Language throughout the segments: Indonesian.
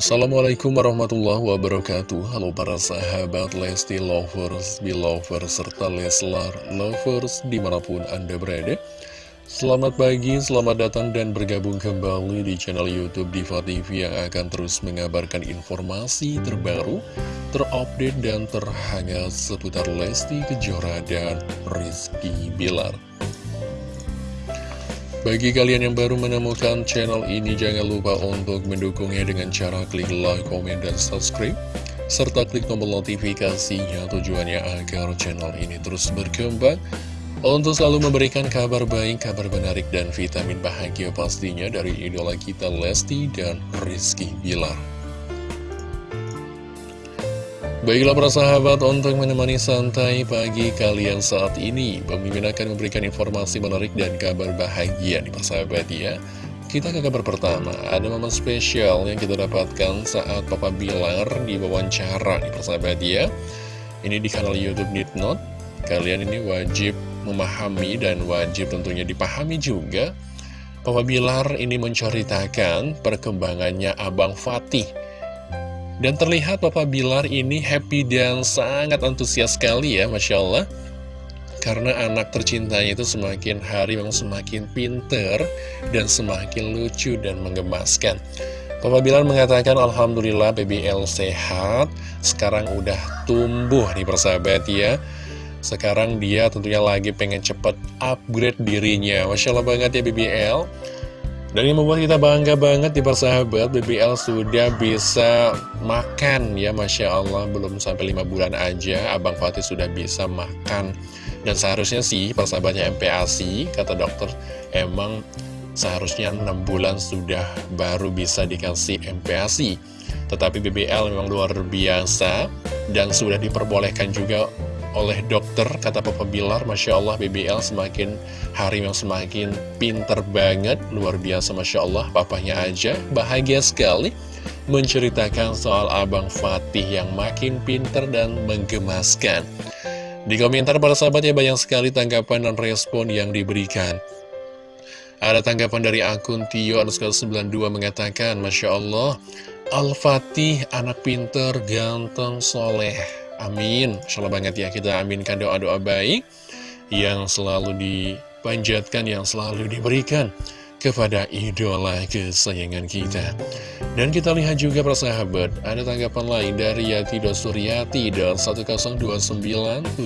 Assalamualaikum warahmatullahi wabarakatuh. Halo para sahabat Lesti Lovers, Belovers, serta Leslar Lovers di mana pun Anda berada. Selamat pagi, selamat datang dan bergabung kembali di channel Youtube Diva TV yang akan terus mengabarkan informasi terbaru, terupdate dan terhangat seputar Lesti Kejora dan Rizky Bilar bagi kalian yang baru menemukan channel ini, jangan lupa untuk mendukungnya dengan cara klik like, komen, dan subscribe. Serta klik tombol notifikasinya tujuannya agar channel ini terus berkembang. Untuk selalu memberikan kabar baik, kabar menarik, dan vitamin bahagia pastinya dari idola kita Lesti dan Rizky Bilar. Baiklah para sahabat, untuk menemani santai pagi kalian saat ini, Pemimpin akan memberikan informasi menarik dan kabar bahagia nih para sahabat ya. Kita ke kabar pertama, ada momen spesial yang kita dapatkan saat Papa Bilar di wawancara nih para sahabat ya. Ini di kanal Youtube Nitnot, kalian ini wajib memahami dan wajib tentunya dipahami juga. Papa Bilar ini menceritakan perkembangannya Abang Fatih dan terlihat Papa Bilar ini happy dan sangat antusias sekali ya, Masya Allah. Karena anak tercintanya itu semakin hari memang semakin pinter dan semakin lucu dan menggemaskan. Papa Bilar mengatakan Alhamdulillah BBL sehat, sekarang udah tumbuh nih persahabat ya. Sekarang dia tentunya lagi pengen cepet upgrade dirinya. Masya Allah banget ya BBL. Dan yang membuat kita bangga banget di persahabat BBL sudah bisa makan ya Masya Allah. Belum sampai 5 bulan aja Abang Fatih sudah bisa makan. Dan seharusnya sih persahabatnya MPASI kata dokter emang seharusnya 6 bulan sudah baru bisa dikasih MPASI Tetapi BBL memang luar biasa dan sudah diperbolehkan juga oleh dokter kata Papa Bilar Masya Allah BBL semakin hari yang semakin pinter banget luar biasa Masya Allah papanya aja bahagia sekali menceritakan soal Abang Fatih yang makin pinter dan menggemaskan. Di komentar para sahabat ya banyak sekali tanggapan dan respon yang diberikan. Ada tanggapan dari akun Tio underscore 92 mengatakan Masya Allah Al-Fatih anak pinter, ganteng, soleh Amin. Insya banget ya kita aminkan doa-doa baik yang selalu dipanjatkan, yang selalu diberikan kepada idola kesayangan kita. Dan kita lihat juga persahabat, ada tanggapan lain dari Yati Dosuryati dan 1029770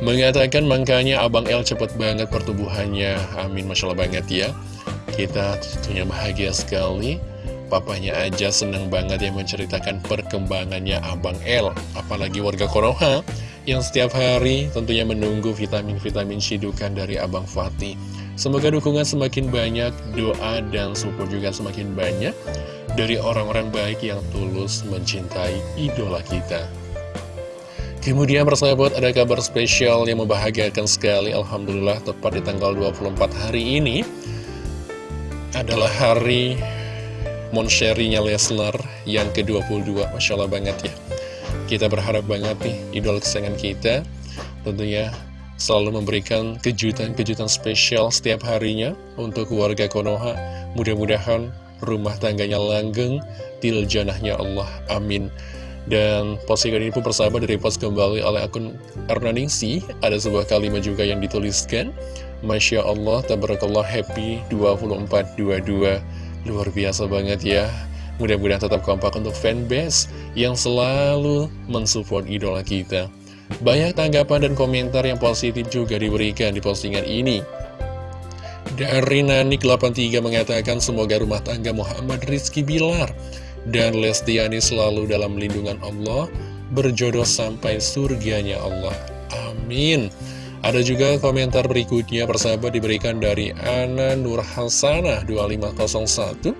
mengatakan makanya Abang L cepet banget pertumbuhannya. Amin, Masya Allah banget ya. Kita tentunya bahagia sekali Papanya aja seneng banget yang menceritakan perkembangannya Abang L Apalagi warga Konoha yang setiap hari tentunya menunggu vitamin-vitamin sidukan dari Abang Fatih. Semoga dukungan semakin banyak, doa dan support juga semakin banyak Dari orang-orang baik yang tulus mencintai idola kita. Kemudian persahabat ada kabar spesial yang membahagiakan sekali. Alhamdulillah tepat di tanggal 24 hari ini adalah hari Monsherinya Leslar yang ke-22 Masya Allah banget ya. Kita berharap banget nih idol kesayangan kita Tentunya selalu memberikan kejutan-kejutan spesial setiap harinya Untuk warga Konoha. Mudah-mudahan rumah tangganya langgeng Tiljanahnya Allah Amin. Dan postingan ini pun persahabat dari post kembali oleh akun Ernaningsi. Ada sebuah kalimat juga yang dituliskan Masya Allah, tabarakallah happy 2422 Luar biasa banget ya. Mudah-mudahan tetap kompak untuk fanbase yang selalu mensupport idola kita. Banyak tanggapan dan komentar yang positif juga diberikan di postingan ini. Dari Nanik83 mengatakan semoga rumah tangga Muhammad Rizky Bilar dan Lestiani selalu dalam lindungan Allah Berjodoh sampai surganya Allah. Amin ada juga komentar berikutnya persahabat diberikan dari Ana Nur Hasanah 2501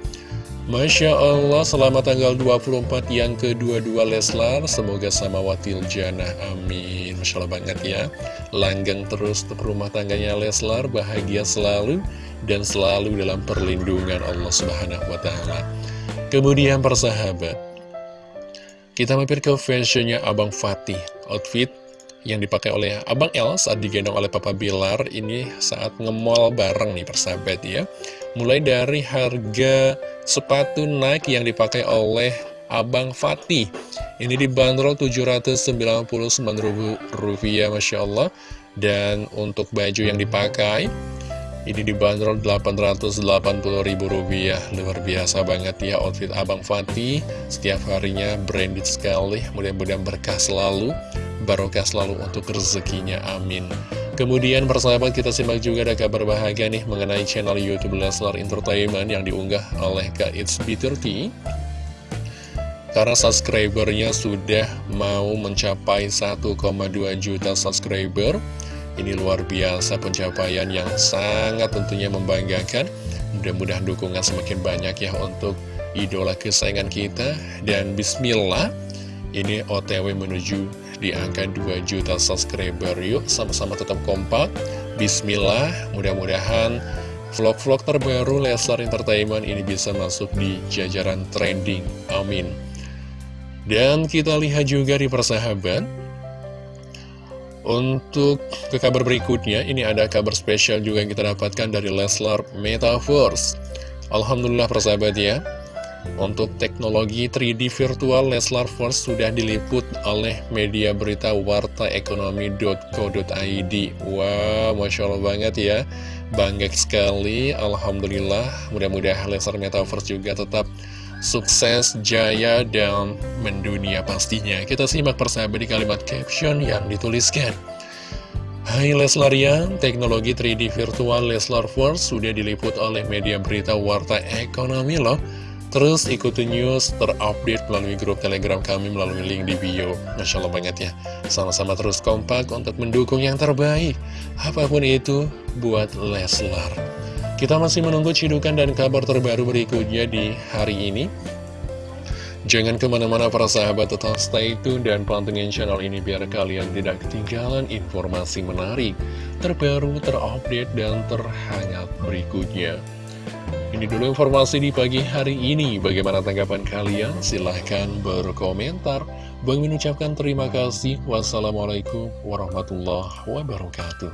Masya Allah selamat tanggal 24 yang kedua-dua Leslar. Semoga sama Watil Jannah Amin. Masya Allah banget ya. Langgeng terus rumah tangganya Leslar Bahagia selalu Dan selalu dalam perlindungan Allah Subhanahu Wa Taala. Kemudian persahabat Kita mampir ke fashionnya Abang Fatih. Outfit yang dipakai oleh Abang El saat digendong oleh Papa Bilar ini saat ngemol bareng nih persahabat ya. Mulai dari harga sepatu Nike yang dipakai oleh Abang Fatih. Ini dibanderol Rp799 Masya Allah. Dan untuk baju yang dipakai ini dibanderol Rp880.000 Luar biasa banget ya outfit Abang Fatih. Setiap harinya branded sekali Mudah-mudahan berkah selalu Barokah selalu untuk rezekinya Amin. Kemudian persahabat kita simak juga ada kabar bahagia nih Mengenai channel Youtube Leslar Entertainment Yang diunggah oleh Kak It's B30 karena subscribernya sudah mau mencapai 1,2 juta subscriber Ini luar biasa pencapaian yang sangat tentunya membanggakan. Mudah-mudahan dukungan semakin banyak ya untuk idola kesayangan kita. Dan bismillah ini otw menuju di angka 2 juta subscriber. Yuk sama-sama tetap kompak. Bismillah mudah-mudahan vlog-vlog terbaru Leslar Entertainment ini bisa masuk di jajaran trending. Amin. Dan kita lihat juga di persahabat Untuk ke kabar berikutnya Ini ada kabar spesial juga yang kita dapatkan dari Leslar Metaverse. Alhamdulillah persahabat ya. Untuk teknologi 3D virtual Leslar Force sudah diliput oleh media berita wartaekonomi.co.id Wow, Masya Allah banget ya. Bangga sekali, Alhamdulillah. Mudah-mudahan Leslar Metaverse juga tetap sukses, jaya, dan mendunia pastinya. Kita simak persahabat di kalimat caption yang dituliskan. Hai Leslarian, teknologi 3D virtual Leslar Force sudah diliput oleh media berita Warta Ekonomi loh. Terus ikuti news terupdate melalui grup telegram kami melalui link di bio. Masya Allah banget ya. Sama-sama terus kompak untuk mendukung yang terbaik. Apa pun itu buat Leslar. Kita masih menunggu cidukan dan kabar terbaru berikutnya di hari ini. Jangan ke mana-mana para sahabat tetap stay tune dan pantengin channel ini biar kalian tidak ketinggalan informasi menarik, terbaru, terupdate, dan terhangat berikutnya. Ini dulu informasi di pagi hari ini. Bagaimana tanggapan kalian? Silahkan berkomentar. Bang mengucapkan terima kasih. Wassalamualaikum warahmatullahi wabarakatuh.